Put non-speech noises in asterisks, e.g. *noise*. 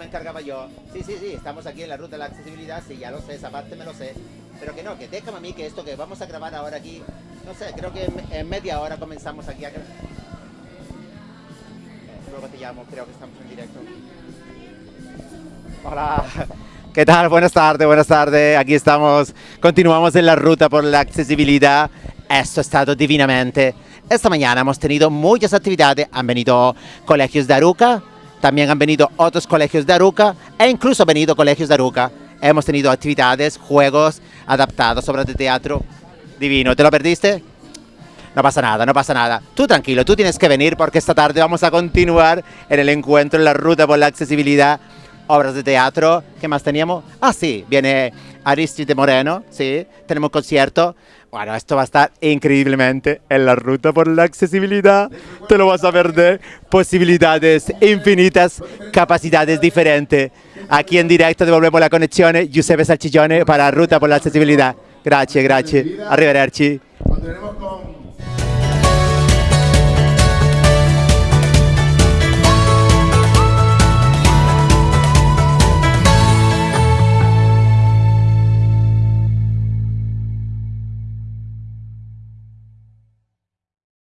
explicaba yo. Sí, sí, sí, estamos aquí en la ruta de la accesibilidad, sí, ya lo sé, esa parte me lo sé. Pero que no, que déjame a mí que esto que vamos a grabar ahora aquí, no sé, creo que en, en media hora comenzamos aquí a... gra- Eh, luego te llamo, creo que estamos en directo. Hola. *laughs* ¿Qué tal? Buenas tardes, buenas tardes. Aquí estamos. Continuamos en la ruta por la accesibilidad. Esto ha estado divinamente. Esta mañana hemos tenido muchas actividades. Han venido colegios de Aruca, también han venido otros colegios de Aruca e incluso han venido colegios de Aruca. Hemos tenido actividades, juegos adaptados, obras de teatro. Divino. ¿Te lo perdiste? No pasa nada, no pasa nada. Tú tranquilo, tú tienes que venir porque esta tarde vamos a continuar en el encuentro en la ruta por la accesibilidad. Obras de teatro, ¿qué más teníamos? Ah, sí, viene Aristide Moreno, sí, tenemos concierto. Bueno, esto va a estar increíblemente en la ruta por la accesibilidad. Te lo vas a perder. Posibilidades infinitas, capacidades diferentes. Aquí en directo devolvemos la conexión. Giuseppe Salchigione para Ruta por la accesibilidad. Grazie, grazie. Arrivederci.